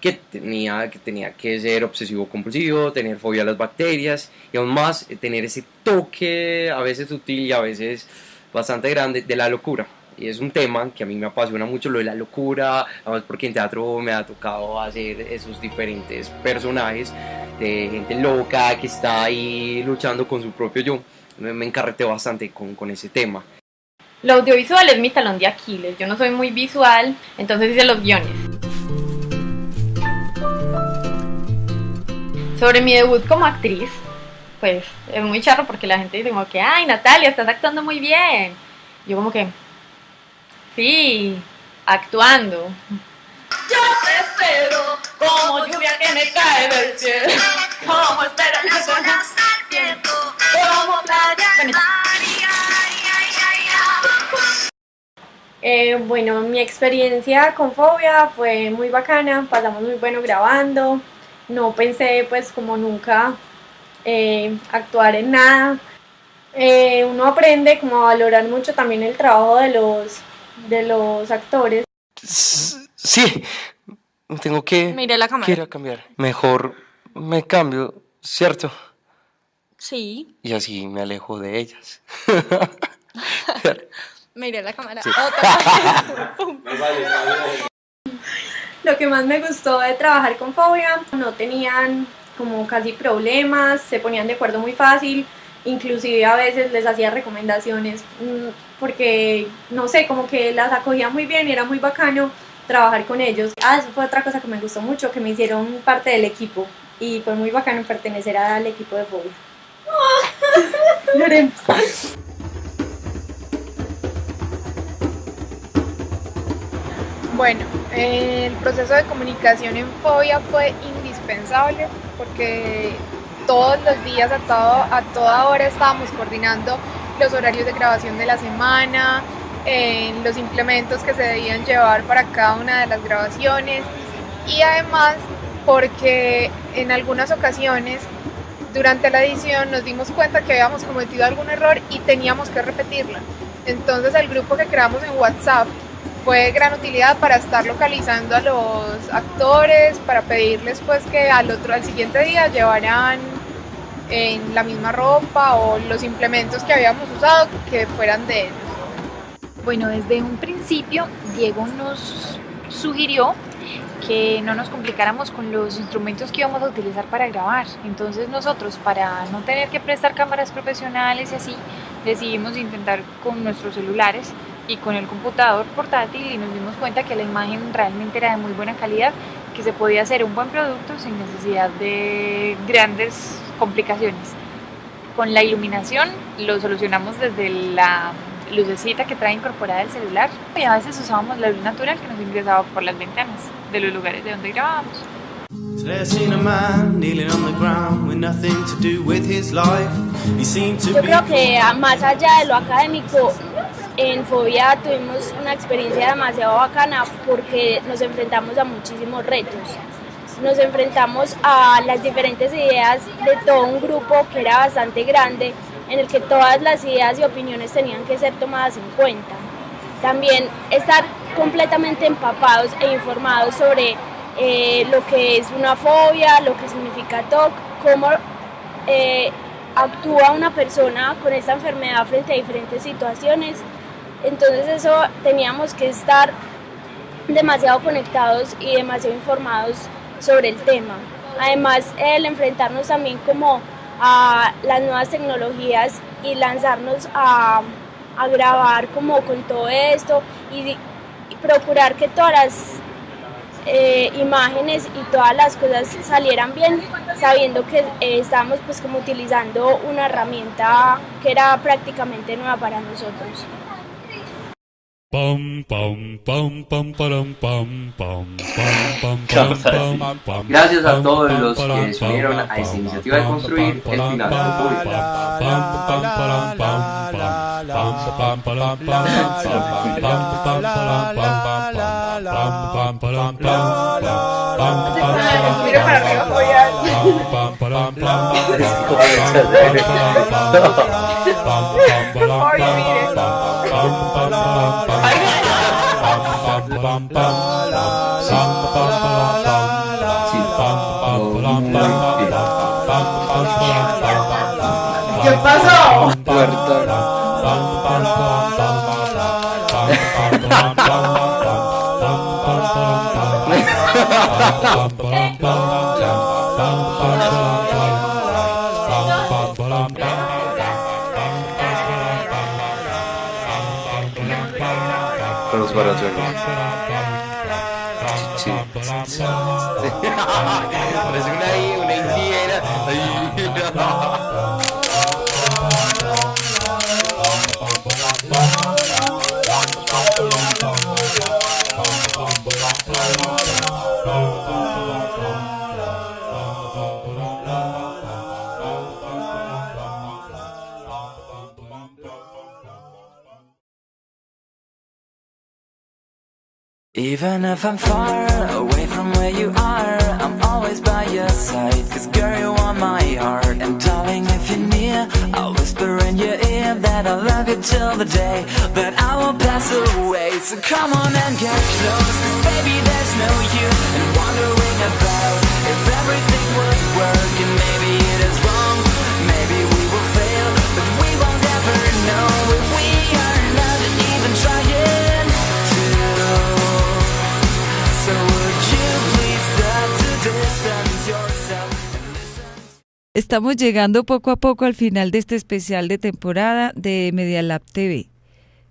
S7: Que tenía, que tenía que ser obsesivo compulsivo, tener fobia a las bacterias y aún más eh, tener ese toque a veces sutil y a veces bastante grande de la locura. Y es un tema que a mí me apasiona mucho lo de la locura, además porque en teatro me ha tocado hacer esos diferentes personajes de gente loca que está ahí luchando con su propio yo. Me, me encarreté bastante con, con ese tema.
S22: Lo audiovisual es mi talón de Aquiles. Yo no soy muy visual, entonces hice los guiones. Sobre mi debut como actriz, pues es muy charro porque la gente dice como que, ay Natalia, estás actuando muy bien. Yo como que, sí, actuando.
S27: Yo te espero como lluvia que me cae del cielo. Como las olas al viento. Como
S22: Eh, bueno, mi experiencia con Fobia fue muy bacana, pasamos muy bueno grabando, no pensé pues como nunca eh, actuar en nada. Eh, uno aprende como a valorar mucho también el trabajo de los, de los actores.
S7: Sí, tengo que,
S22: Mire la cámara.
S7: a cambiar. Mejor me cambio, ¿cierto?
S22: Sí,
S7: Y así me alejo de ellas.
S22: mire la cámara.
S7: Sí.
S22: Otra. Lo que más me gustó de trabajar con Fobia, no tenían como casi problemas, se ponían de acuerdo muy fácil, inclusive a veces les hacía recomendaciones mm, porque, no sé, como que las acogía muy bien y era muy bacano trabajar con ellos. Ah, eso fue otra cosa que me gustó mucho, que me hicieron parte del equipo y fue muy bacano pertenecer al equipo de Fobia.
S28: Bueno, el proceso de comunicación en Fobia fue indispensable porque todos los días, a, todo, a toda hora, estábamos coordinando los horarios de grabación de la semana, eh, los implementos que se debían llevar para cada una de las grabaciones y además porque en algunas ocasiones
S5: durante la edición nos dimos cuenta que habíamos cometido algún error y teníamos que repetirla. Entonces el grupo que creamos en WhatsApp fue de gran utilidad para estar localizando a los actores, para pedirles pues que al otro, al siguiente día llevaran en la misma ropa o los implementos que habíamos usado que fueran de ellos.
S29: Bueno, desde un principio Diego nos sugirió que no nos complicáramos con los instrumentos que íbamos a utilizar para grabar. Entonces nosotros, para no tener que prestar cámaras profesionales y así, decidimos intentar con nuestros celulares y con el computador portátil y nos dimos cuenta que la imagen realmente era de muy buena calidad, que se podía hacer un buen producto sin necesidad de grandes complicaciones. Con la iluminación lo solucionamos desde la lucecita que trae incorporada el celular y a veces usábamos la luz natural que nos ingresaba por las ventanas de los lugares de donde grabábamos.
S30: Yo creo que más allá de lo académico, en Fobia tuvimos una experiencia demasiado bacana porque nos enfrentamos a muchísimos retos. Nos enfrentamos a las diferentes ideas de todo un grupo que era bastante grande, en el que todas las ideas y opiniones tenían que ser tomadas en cuenta. También estar completamente empapados e informados sobre eh, lo que es una fobia, lo que significa TOC, cómo eh, actúa una persona con esta enfermedad frente a diferentes situaciones. Entonces eso teníamos que estar demasiado conectados y demasiado informados sobre el tema. Además, el enfrentarnos también como a las nuevas tecnologías y lanzarnos a, a grabar como con todo esto y, procurar que todas las eh, imágenes y todas las cosas salieran bien, sabiendo que eh, estábamos pues como utilizando una herramienta que era prácticamente nueva para nosotros.
S7: Gracias a todos los que se a esta iniciativa de construir el. pam
S14: pam pam
S7: pam pam pam pam ¿Qué pasó? Rozwalać
S31: Even if I'm far
S3: Estamos llegando poco a poco al final de este especial de temporada de Media Lab TV,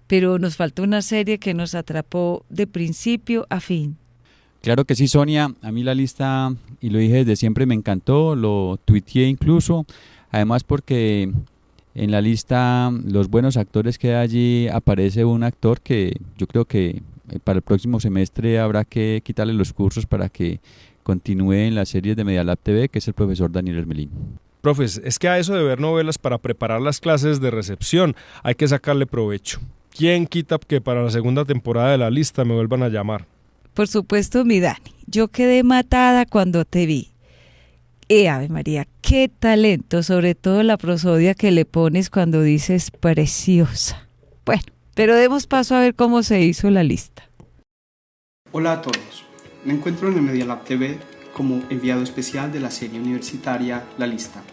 S3: pero nos falta una serie que nos atrapó de principio a fin.
S1: Claro que sí, Sonia. A mí la lista, y lo dije desde siempre, me encantó, lo tuiteé incluso. Además porque en la lista, los buenos actores que hay allí, aparece un actor que yo creo que eh, para el próximo semestre habrá que quitarle los cursos para que continúe en las series de Media Lab TV, que es el profesor Daniel Hermelín.
S2: Profes, es que a eso de ver novelas para preparar las clases de recepción hay que sacarle provecho. ¿Quién quita que para la segunda temporada de la lista me vuelvan a llamar?
S3: Por supuesto, mi Dani, yo quedé matada cuando te vi. ¡Eh, Ave María! ¡Qué talento! Sobre todo la prosodia que le pones cuando dices preciosa. Bueno, pero demos paso a ver cómo se hizo la lista.
S32: Hola a todos. Me encuentro en el Media Lab TV como enviado especial de la serie universitaria La Lista.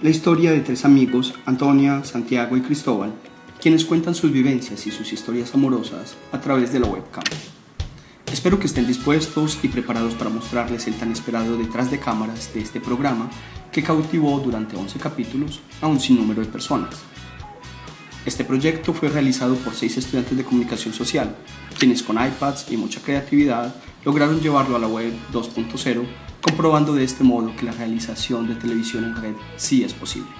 S32: La historia de tres amigos, Antonia, Santiago y Cristóbal, quienes cuentan sus vivencias y sus historias amorosas a través de la webcam. Espero que estén dispuestos y preparados para mostrarles el tan esperado detrás de cámaras de este programa que cautivó durante 11 capítulos a un sinnúmero de personas. Este proyecto fue realizado por seis estudiantes de comunicación social, quienes con iPads y mucha creatividad lograron llevarlo a la web 2.0, comprobando de este modo que la realización de televisión en red sí es posible.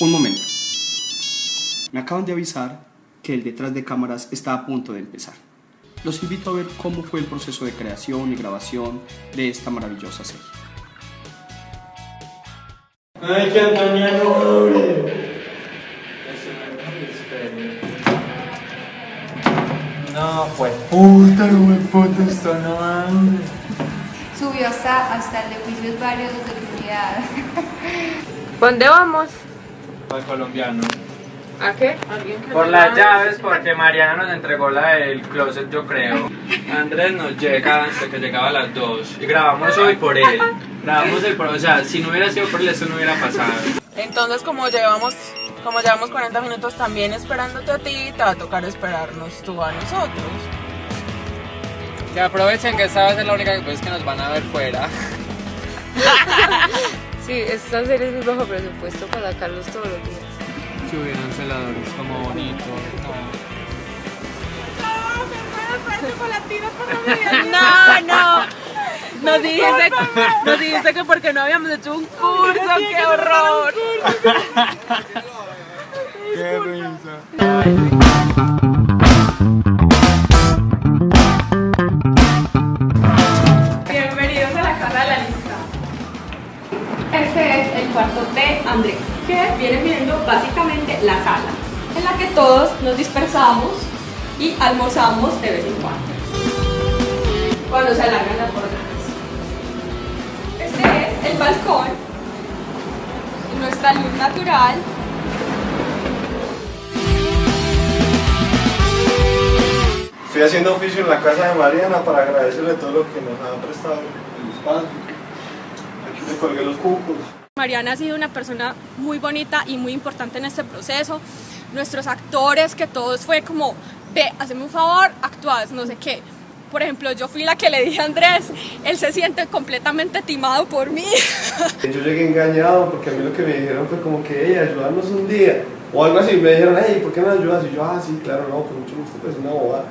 S32: Un momento. Me acaban de avisar que el detrás de cámaras está a punto de empezar los invito a ver cómo fue el proceso de creación y grabación de esta maravillosa serie.
S28: ¡Ay, que no pues puta, no puta, esto no abre.
S33: Subió hasta, hasta el de juicios varios de comunidad.
S5: ¿Dónde vamos?
S28: Al colombiano.
S5: ¿A qué?
S28: Por las llaves, porque Mariana nos entregó la del closet, yo creo. Andrés nos llega antes que llegaba a las 2. Y grabamos hoy por él. Grabamos el por O sea, si no hubiera sido por él, eso no hubiera pasado.
S34: Entonces, como llevamos, como llevamos 40 minutos también esperándote a ti, te va a tocar esperarnos tú a nosotros.
S28: Que aprovechen que esta vez es la única vez que nos van a ver fuera.
S5: sí, esta serie es muy bajo presupuesto para sacarlos todos los días
S28: si hubieran celadores como bonitos.
S34: No, no. Nos dijiste, nos dijiste que porque no habíamos hecho un curso, qué horror.
S28: Qué risa.
S21: Bienvenidos a la casa de la lista. Este es el cuarto de Andrés que viene siendo básicamente la sala en la que todos nos dispersamos y almorzamos de vez en cuando, cuando se alargan las jornadas. Este es el balcón, nuestra luz natural.
S35: Estoy haciendo oficio en la casa de Mariana para agradecerle todo lo que nos ha prestado el espacio. Aquí le colgué los cucos.
S21: Mariana ha sido una persona muy bonita y muy importante en este proceso. Nuestros actores, que todos fue como, ve, hazme un favor, actúas, no sé qué. Por ejemplo, yo fui la que le dije a Andrés, él se siente completamente timado por mí.
S35: Yo llegué engañado porque a mí lo que me dijeron fue como que, hey, ayúdanos un día. O algo así, me dijeron, hey, ¿por qué me ayudas? Y yo, ah, sí, claro, no, con mucho gusto, pues una boba.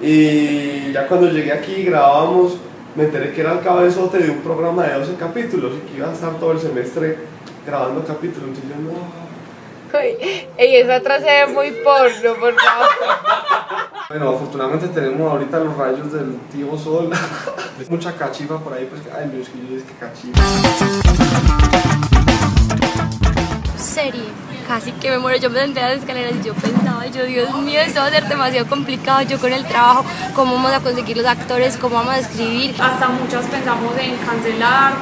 S35: Y ya cuando llegué aquí grabamos me enteré que era el cabezote de un programa de 12 capítulos y que iba a estar todo el semestre grabando capítulos. Entonces yo no.
S5: Ey, esa atrás se ve muy porno, por favor.
S35: Bueno, afortunadamente tenemos ahorita los rayos del tío Sol. Mucha cachifa por ahí, pues que, ay, Dios, que yo es que cachifa.
S36: Serie casi que me muero. Yo me senté a las escaleras y yo pensaba, yo, Dios mío, esto va a ser demasiado complicado. Yo con el trabajo, cómo vamos a conseguir los actores, cómo vamos a escribir.
S5: Hasta muchas pensamos en cancelar,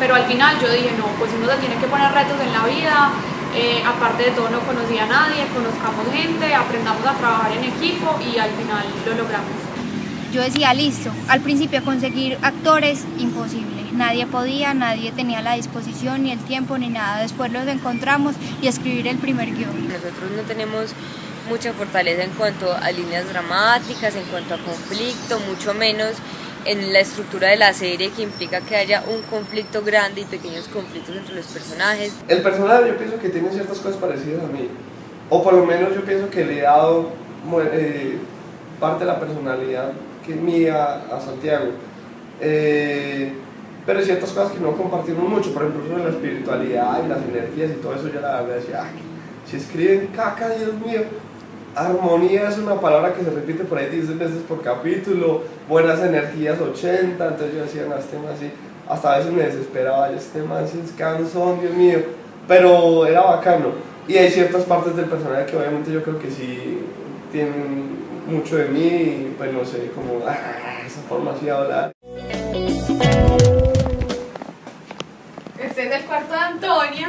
S5: pero al final yo dije, no, pues uno se tiene que poner retos en la vida. Eh, aparte de todo, no conocía a nadie, conozcamos gente, aprendamos a trabajar en equipo y al final lo logramos.
S36: Yo decía, listo, al principio conseguir actores, imposible nadie podía, nadie tenía la disposición ni el tiempo ni nada. Después los encontramos y escribir el primer guion.
S9: Nosotros no tenemos mucha fortaleza en cuanto a líneas dramáticas, en cuanto a conflicto, mucho menos en la estructura de la serie que implica que haya un conflicto grande y pequeños conflictos entre los personajes.
S35: El personaje yo pienso que tiene ciertas cosas parecidas a mí, o por lo menos yo pienso que le he dado eh, parte de la personalidad mía a Santiago. Eh, pero ciertas cosas que no compartimos mucho, por ejemplo, sobre la espiritualidad y las energías y todo eso, yo la verdad decía, ay, si escriben caca, Dios mío, armonía es una palabra que se repite por ahí 10 veces por capítulo, buenas energías 80, entonces yo decía, este tema así, hasta a veces me desesperaba, este tema así es cansón, Dios mío, pero era bacano. Y hay ciertas partes del personaje que obviamente yo creo que sí tienen mucho de mí, pues no sé, como esa forma así de hablar.
S21: Este es el cuarto de Antonia.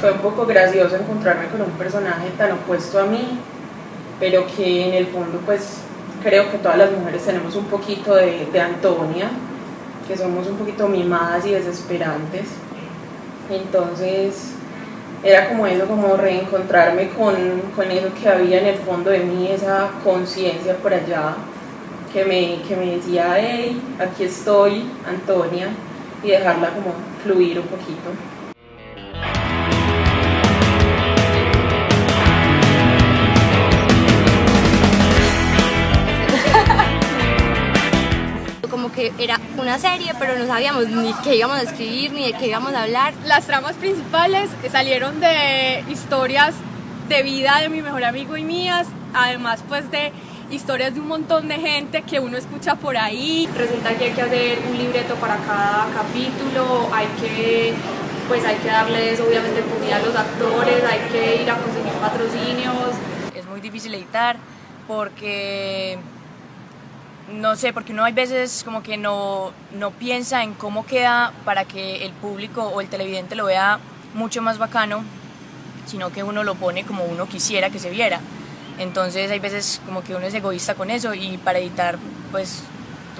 S34: Fue un poco gracioso encontrarme con un personaje tan opuesto a mí, pero que en el fondo pues creo que todas las mujeres tenemos un poquito de, de Antonia, que somos un poquito mimadas y desesperantes. Entonces era como eso, como reencontrarme con, con eso que había en el fondo de mí, esa conciencia por allá que me, que me decía, hey, aquí estoy, Antonia, y dejarla como fluir un poquito.
S31: Que era una serie, pero no sabíamos ni qué íbamos a escribir, ni de qué íbamos a hablar.
S21: Las tramas principales salieron de historias de vida de mi mejor amigo y mías, además pues de historias de un montón de gente que uno escucha por ahí.
S37: Resulta que hay que hacer un libreto para cada capítulo, hay que pues hay que darles obviamente publicidad a los actores, hay que ir a conseguir patrocinios.
S38: Es muy difícil editar porque no sé, porque uno hay veces como que no, no piensa en cómo queda para que el público o el televidente lo vea mucho más bacano, sino que uno lo pone como uno quisiera que se viera. Entonces hay veces como que uno es egoísta con eso y para editar pues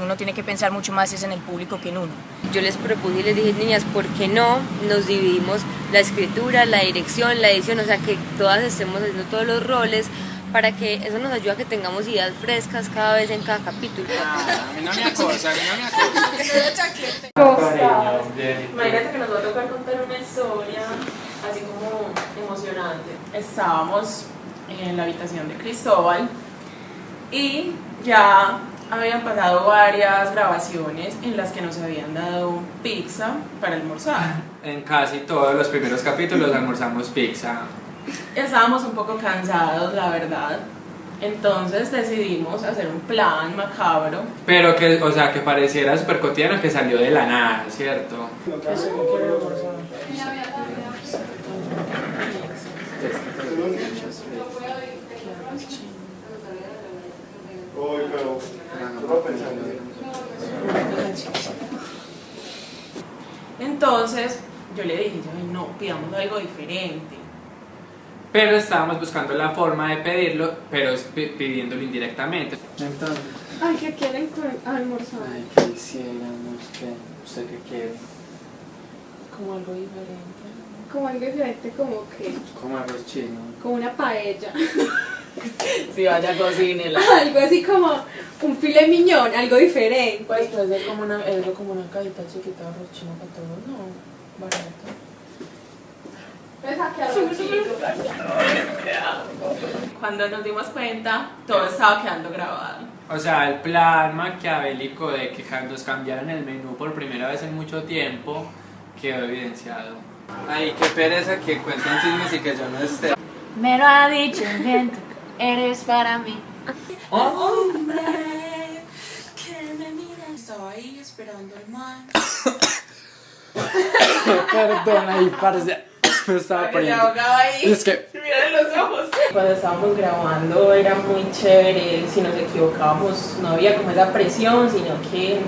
S38: uno tiene que pensar mucho más es en el público que en uno.
S39: Yo les propuse y les dije, niñas, ¿por qué no nos dividimos la escritura, la dirección, la edición? O sea, que todas estemos haciendo todos los roles para que eso nos ayude a que tengamos ideas frescas cada vez en cada capítulo.
S28: A mí no me acosa, a mí no me acosa.
S34: Imagínate que nos va a tocar contar una historia así como emocionante. Estábamos en la habitación de Cristóbal y ya habían pasado varias grabaciones en las que nos habían dado pizza para almorzar.
S28: En casi todos los primeros capítulos almorzamos pizza.
S34: Estábamos un poco cansados, la verdad. Entonces decidimos hacer un plan macabro.
S28: Pero que, o sea, que pareciera súper cotidiano que salió de la nada, ¿cierto?
S34: Entonces yo le dije, yo, "Ay, no, pidamos algo diferente.
S28: Pero estábamos buscando la forma de pedirlo, pero es pi- pidiéndolo indirectamente.
S40: Entonces,
S21: Ay, ¿qué quieren con- almorzar?
S40: ay, ¿qué hiciéramos? ¿Qué? ¿Usted qué quiere?
S34: Como algo diferente.
S21: Como algo diferente, como que,
S40: Como arroz chino.
S21: como una paella.
S34: Si vaya, cocínela.
S21: algo así como un filet miñón, algo diferente.
S34: Pues puede ser como una, algo como una cajita chiquita de arroz chino para todos, no, barato. Cuando nos dimos cuenta, todo estaba quedando grabado.
S28: O sea, el plan maquiavélico de que nos cambiaran el menú por primera vez en mucho tiempo quedó evidenciado. Ay, qué pereza que cuentan chismes y que yo no esté.
S41: Me lo ha dicho el viento, eres para mí.
S34: Hombre, que me mira. Estaba ahí esperando al man.
S28: Perdona, y parce, me estaba
S34: Se
S28: poniendo.
S34: ahogaba ahí.
S28: Es que
S34: Miren los ojos. Cuando estábamos grabando era muy chévere. Si nos equivocábamos, no había como esa presión, sino que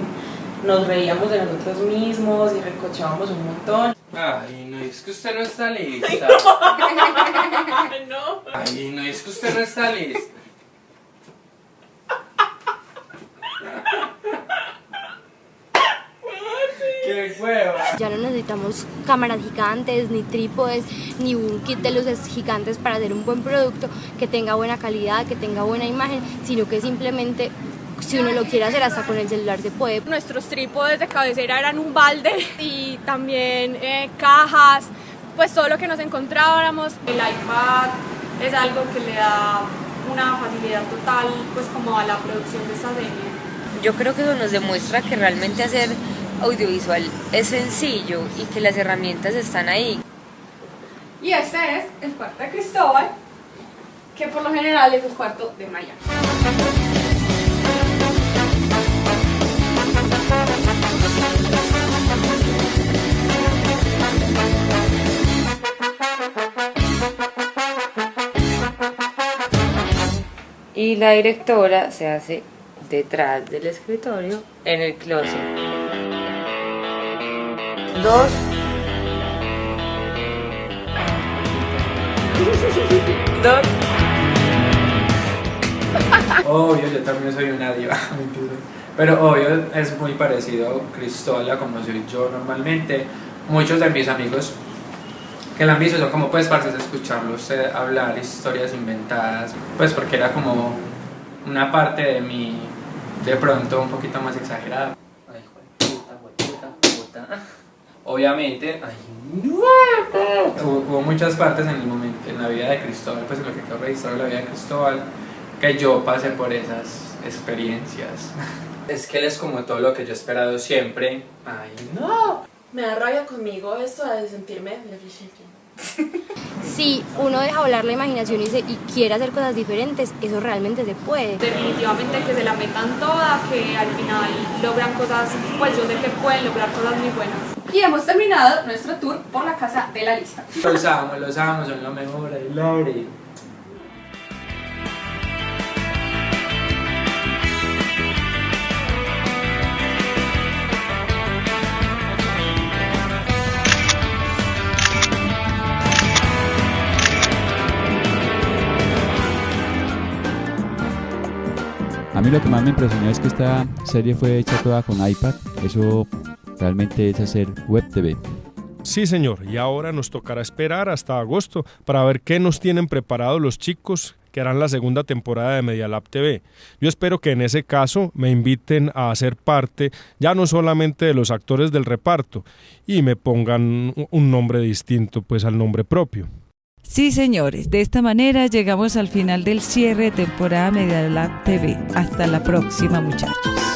S34: nos reíamos de nosotros mismos y recochábamos un montón.
S28: Ay, no, es que usted no está lista.
S34: no.
S28: Ay, no, es que usted no está lista. ¡Qué hueva!
S31: Ya no necesitamos cámaras gigantes, ni trípodes, ni un kit de luces gigantes para hacer un buen producto que tenga buena calidad, que tenga buena imagen, sino que simplemente si uno lo quiere hacer hasta con el celular se puede.
S21: Nuestros trípodes de cabecera eran un balde y también eh, cajas, pues todo lo que nos encontráramos. El iPad es algo que le da una facilidad total pues como a la producción de esta serie.
S39: Yo creo que eso nos demuestra que realmente hacer audiovisual es sencillo y que las herramientas están ahí.
S21: Y este es el cuarto de Cristóbal, que por lo general es el cuarto de Maya.
S42: y la directora se hace detrás del escritorio en el closet. Dos.
S34: Dos.
S28: Obvio, yo también soy una diva, mentira. Pero obvio, es muy parecido Cristóbal como soy yo normalmente. Muchos de mis amigos que la han visto son como pues para escucharlos eh, hablar historias inventadas, pues porque era como una parte de mí de pronto un poquito más exagerada. Ay, puta, puta, puta. Obviamente, ay, hubo, hubo muchas partes en el momento, en la vida de Cristóbal, pues en lo que quedó registrado en la vida de Cristóbal, que yo pasé por esas experiencias. Es que él es como todo lo que yo he esperado siempre. Ay, no.
S34: Me da rabia conmigo esto de sentirme.
S36: Si uno deja volar la imaginación y, se- y quiere hacer cosas diferentes, eso realmente se puede.
S43: Definitivamente que se la metan toda, que al final logran cosas, pues yo sé que pueden lograr cosas muy buenas.
S44: Y hemos terminado nuestro tour por la casa de la lista.
S28: Los amo, los amo, son lo mejor, I love it.
S1: A mí lo que más me impresionó es que esta serie fue hecha toda con iPad. Eso realmente es hacer web TV.
S2: Sí, señor, y ahora nos tocará esperar hasta agosto para ver qué nos tienen preparado los chicos que harán la segunda temporada de Medialab TV. Yo espero que en ese caso me inviten a hacer parte ya no solamente de los actores del reparto y me pongan un nombre distinto pues al nombre propio.
S3: Sí, señores, de esta manera llegamos al final del cierre de temporada Media Lab TV. Hasta la próxima, muchachos.